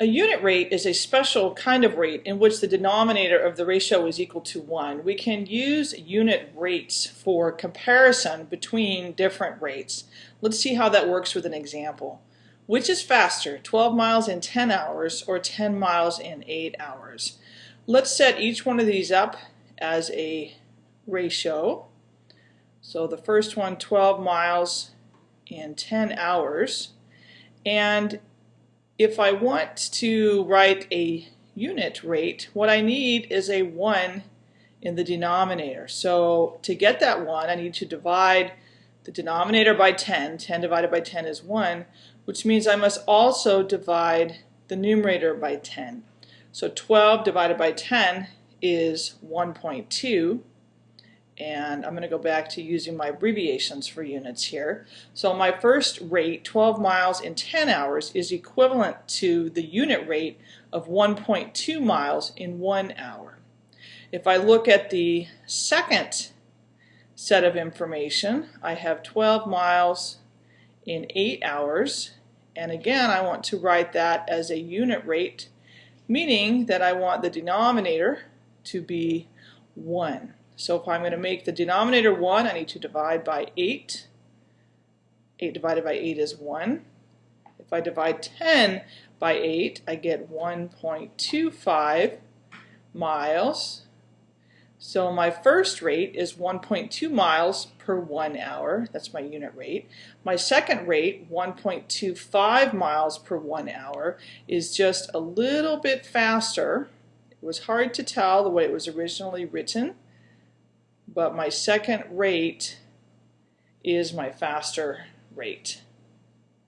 A unit rate is a special kind of rate in which the denominator of the ratio is equal to 1. We can use unit rates for comparison between different rates. Let's see how that works with an example. Which is faster, 12 miles in 10 hours or 10 miles in 8 hours? Let's set each one of these up as a ratio. So the first one, 12 miles in 10 hours. And if I want to write a unit rate, what I need is a 1 in the denominator. So to get that 1, I need to divide the denominator by 10. 10 divided by 10 is 1, which means I must also divide the numerator by 10. So 12 divided by 10 is 1.2 and I'm going to go back to using my abbreviations for units here. So my first rate, 12 miles in 10 hours, is equivalent to the unit rate of 1.2 miles in one hour. If I look at the second set of information, I have 12 miles in 8 hours, and again I want to write that as a unit rate, meaning that I want the denominator to be 1. So if I'm going to make the denominator 1, I need to divide by 8. 8 divided by 8 is 1. If I divide 10 by 8, I get 1.25 miles. So my first rate is 1.2 miles per one hour. That's my unit rate. My second rate, 1.25 miles per one hour, is just a little bit faster. It was hard to tell the way it was originally written but my second rate is my faster rate.